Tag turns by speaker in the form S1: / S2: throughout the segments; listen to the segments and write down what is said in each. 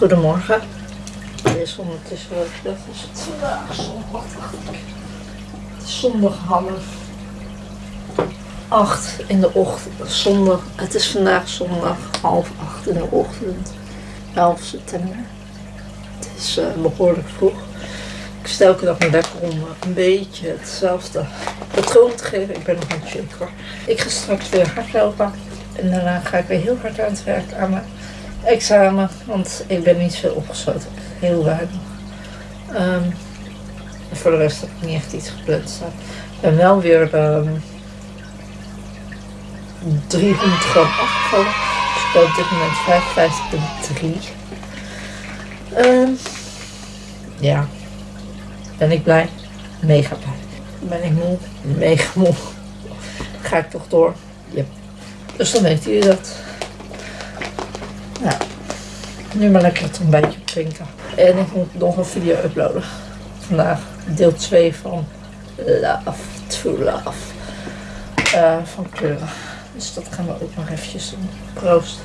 S1: Goedemorgen. Het is ondertussen, dat is het vandaag zondag. Het is zondag half acht in de ochtend. Zondag, het is vandaag zondag half acht in de ochtend. 11 september. Het is eh, behoorlijk vroeg. Ik stel elke dag mijn wekker om eh, een beetje hetzelfde patroon te geven. Ik ben nog niet hoor. Ik ga straks weer hardlopen. En daarna ga ik weer heel hard aan het werk aan mijn examen. Want ik ben niet veel opgesloten. Heel weinig. Ehm, voor de rest heb ik niet echt iets gepland staan. Ik ben wel weer ehm 300 gram afgevallen. Dus ik ben op dit moment 55,3. Ehm ja. Ben ik blij? Mega blij. Ben ik moe? Mega moe. Ga ik toch door? Yep. Dus dan weten jullie dat. Nou, nu maar lekker het ontbijtje drinken. En ik moet nog een video uploaden. Vandaag deel 2 van Love to Love. Eh, van kleuren. Dus dat gaan we ook nog eventjes doen. Proost.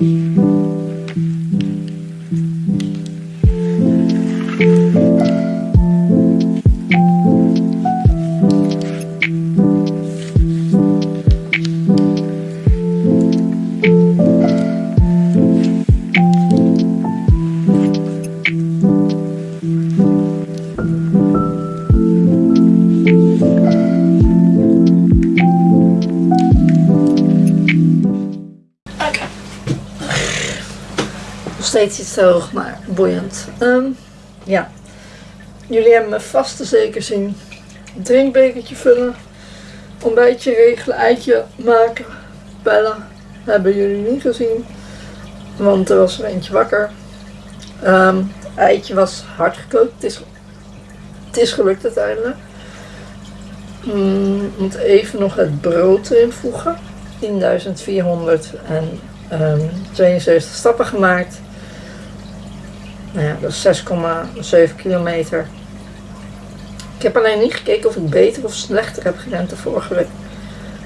S1: Nog steeds iets te hoog, maar boeiend. Ehm, ja. Jullie hebben me vast zeker zien. Drinkbekertje vullen. Ontbijtje regelen. Eitje maken. Bellen. Hebben jullie niet gezien. Want er was er eentje wakker. Ehm, het eitje was hard gekookt. Het is, het is gelukt uiteindelijk. Mm, moet even nog het brood erin voegen. 10.472 stappen gemaakt. Nou ja, dat is 6,7 kilometer. Ik heb alleen niet gekeken of ik beter of slechter heb gerend de vorige week.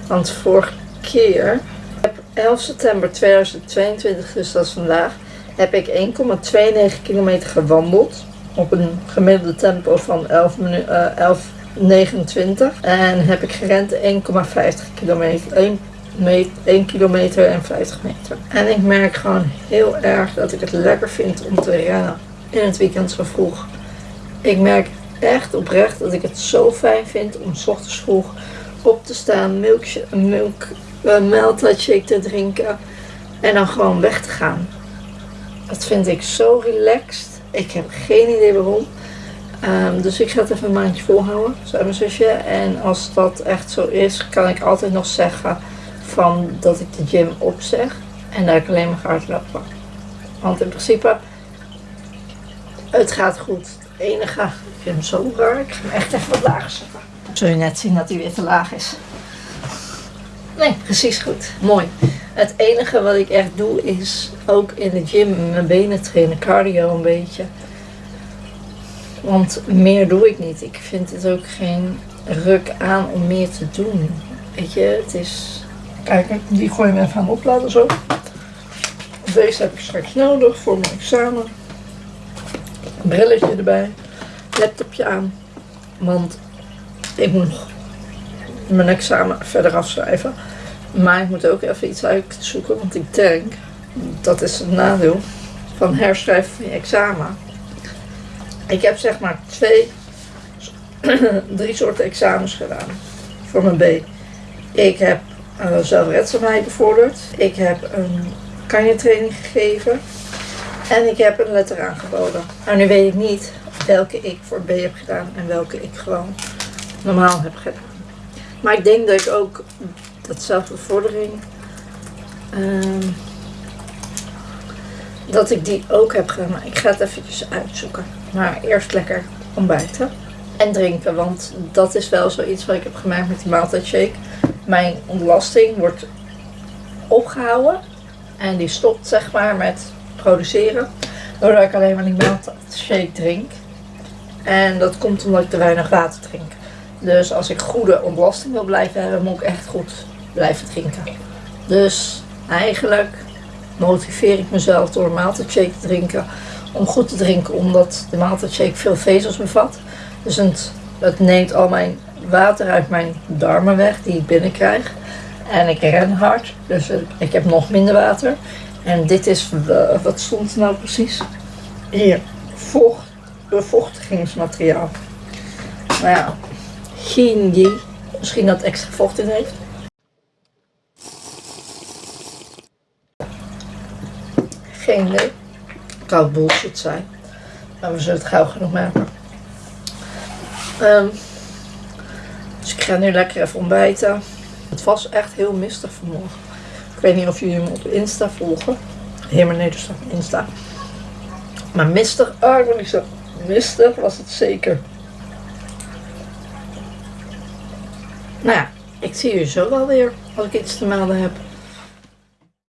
S1: Want vorige keer, op 11 september 2022, dus dat is vandaag, heb ik 1,92 kilometer gewandeld. Op een gemiddelde tempo van 11 minu- eh, 11,29. En heb ik gerend 1,50 kilometer. 1 me- 1 kilometer en 50 meter. En ik merk gewoon heel erg dat ik het lekker vind om te rennen in het weekend zo vroeg. Ik merk echt oprecht dat ik het zo fijn vind om 's ochtends vroeg op te staan, milkshake, milk, uh, te drinken en dan gewoon weg te gaan. Dat vind ik zo relaxed. Ik heb geen idee waarom. Ehm, dus ik ga het even een maandje volhouden, zei mijn zusje. En als dat echt zo is, kan ik altijd nog zeggen van dat ik de gym opzeg en dat ik alleen maar ga hardlopen. Want in principe, het gaat goed. Het enige, ik vind hem zo raar, ik ga hem echt even wat lager zetten. Zul je net zien dat hij weer te laag is. Nee, precies goed. Mooi. Het enige wat ik echt doe is ook in de gym mijn benen trainen, cardio een beetje. Want meer doe ik niet. Ik vind het ook geen ruk aan om meer te doen. Weet je, het is... Kijk, die gooi je even aan opladen zo. Deze heb ik straks nodig voor mijn examen. Brilletje erbij. Laptopje aan. Want ik moet nog mijn examen verder afschrijven. Maar ik moet ook even iets uitzoeken. Want ik denk, dat is het nadeel van herschrijven van je examen. Ik heb zeg maar twee, drie soorten examens gedaan voor mijn B. Ik heb uh, zelfredzaamheid bevorderd. Ik heb een kanjetraining gegeven. En ik heb een letter aangeboden. Nou, nu weet ik niet welke ik voor B heb gedaan en welke ik gewoon normaal heb gedaan. Maar ik denk dat ik ook datzelfde vordering, ehm, dat ik die ook heb gedaan. Maar ik ga het eventjes uitzoeken. Maar eerst lekker ontbijten en drinken, want dat is wel zoiets wat ik heb gemaakt met die maaltijdshake. Mijn ontlasting wordt opgehouden en die stopt zeg maar met produceren. Doordat ik alleen maar die maaltijdshake drink. En dat komt omdat ik te weinig water drink. Dus als ik goede ontlasting wil blijven hebben, moet ik echt goed blijven drinken. Dus eigenlijk motiveer ik mezelf door een maaltijdshake te drinken. Om goed te drinken, omdat de maaltijdshake veel vezels bevat. Dus het, het neemt al mijn water uit mijn darmen weg die ik binnenkrijg. En ik ren hard, dus ik heb nog minder water. En dit is, eh, wat stond er nou precies? Hier, vocht, bevochtigingsmateriaal. Nou ja, idee. Misschien dat extra vocht in heeft. Geen idee. Kan bullshit zijn. Maar we zullen het gauw genoeg maken. Ehm, dus ik ga nu lekker even ontbijten. Het was echt heel mistig vanmorgen. Ik weet niet of jullie me op Insta volgen. Helemaal nee, dus op Insta. Maar mistig, ah, ik wil niet zo. Mistig was het zeker. Nou ja, ik zie jullie zo wel weer als ik iets te melden heb.